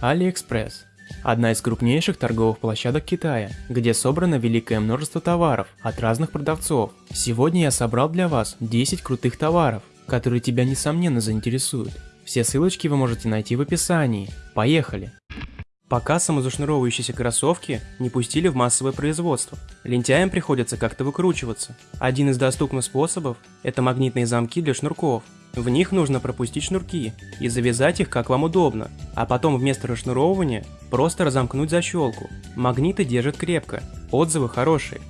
AliExpress – одна из крупнейших торговых площадок Китая, где собрано великое множество товаров от разных продавцов. Сегодня я собрал для вас 10 крутых товаров, которые тебя несомненно заинтересуют. Все ссылочки вы можете найти в описании. Поехали! Пока самозашнуровывающиеся кроссовки не пустили в массовое производство. Лентяям приходится как-то выкручиваться. Один из доступных способов – это магнитные замки для шнурков – в них нужно пропустить шнурки и завязать их как вам удобно, а потом вместо расшнуровывания просто разомкнуть защелку. Магниты держат крепко, отзывы хорошие.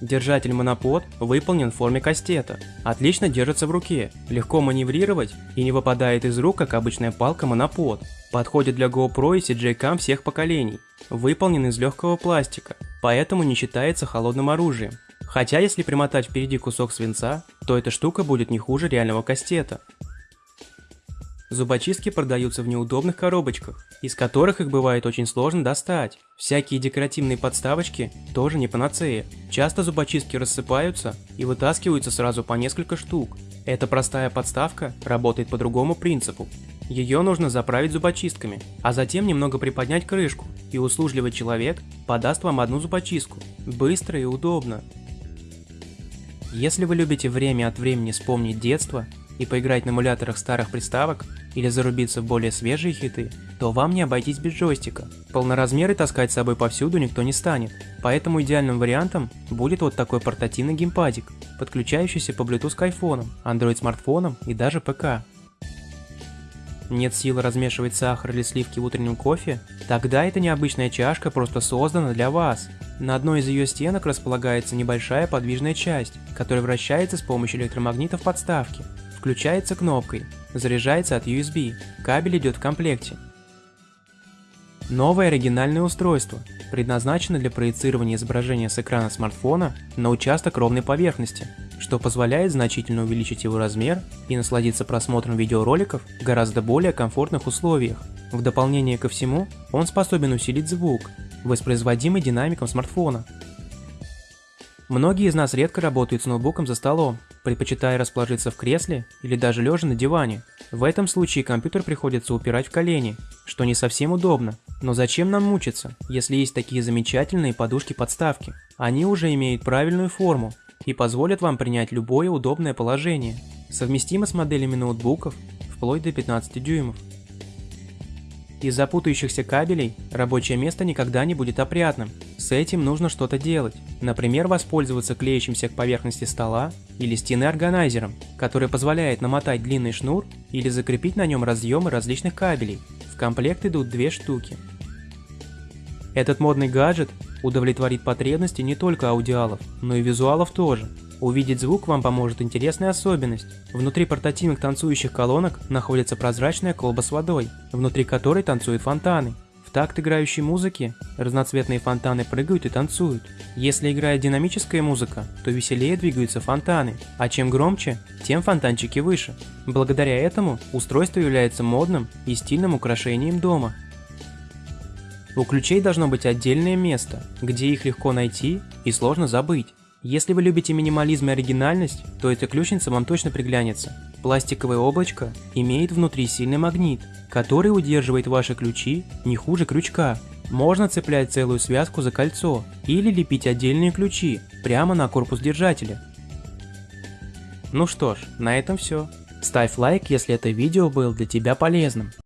Держатель монопод выполнен в форме кастета, отлично держится в руке, легко маневрировать и не выпадает из рук, как обычная палка монопод. Подходит для GoPro и CJ-Cam всех поколений, выполнен из легкого пластика, поэтому не считается холодным оружием. Хотя если примотать впереди кусок свинца, то эта штука будет не хуже реального кастета. Зубочистки продаются в неудобных коробочках, из которых их бывает очень сложно достать. Всякие декоративные подставочки тоже не панацея. Часто зубочистки рассыпаются и вытаскиваются сразу по несколько штук. Эта простая подставка работает по другому принципу. Ее нужно заправить зубочистками, а затем немного приподнять крышку, и услужливый человек подаст вам одну зубочистку. Быстро и удобно. Если вы любите время от времени вспомнить детство и поиграть на эмуляторах старых приставок или зарубиться в более свежие хиты, то вам не обойтись без джойстика. Полноразмеры таскать с собой повсюду никто не станет, поэтому идеальным вариантом будет вот такой портативный геймпадик, подключающийся по Bluetooth к айфонам, Android смартфонам и даже ПК. Нет силы размешивать сахар или сливки в утреннем кофе? Тогда эта необычная чашка просто создана для вас. На одной из ее стенок располагается небольшая подвижная часть, которая вращается с помощью электромагнитов подставки. Включается кнопкой, заряжается от USB, кабель идет в комплекте. Новое оригинальное устройство, предназначено для проецирования изображения с экрана смартфона на участок ровной поверхности, что позволяет значительно увеличить его размер и насладиться просмотром видеороликов в гораздо более комфортных условиях. В дополнение ко всему, он способен усилить звук, воспроизводимый динамиком смартфона. Многие из нас редко работают с ноутбуком за столом, предпочитая расположиться в кресле или даже лежа на диване. В этом случае компьютер приходится упирать в колени, что не совсем удобно. Но зачем нам мучиться, если есть такие замечательные подушки-подставки? Они уже имеют правильную форму и позволят вам принять любое удобное положение, совместимо с моделями ноутбуков вплоть до 15 дюймов. Из-за путающихся кабелей рабочее место никогда не будет опрятным. С этим нужно что-то делать. Например, воспользоваться клеящимся к поверхности стола или стены органайзером, который позволяет намотать длинный шнур или закрепить на нем разъемы различных кабелей. В комплект идут две штуки. Этот модный гаджет удовлетворит потребности не только аудиалов, но и визуалов тоже. Увидеть звук вам поможет интересная особенность. Внутри портативных танцующих колонок находится прозрачная колба с водой, внутри которой танцуют фонтаны. В такт играющей музыки разноцветные фонтаны прыгают и танцуют. Если играет динамическая музыка, то веселее двигаются фонтаны, а чем громче, тем фонтанчики выше. Благодаря этому устройство является модным и стильным украшением дома. У ключей должно быть отдельное место, где их легко найти и сложно забыть. Если вы любите минимализм и оригинальность, то эта ключница вам точно приглянется. Пластиковое облачко имеет внутри сильный магнит, который удерживает ваши ключи не хуже крючка. Можно цеплять целую связку за кольцо или лепить отдельные ключи прямо на корпус держателя. Ну что ж, на этом все. Ставь лайк, если это видео было для тебя полезным.